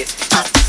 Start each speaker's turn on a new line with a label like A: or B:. A: it.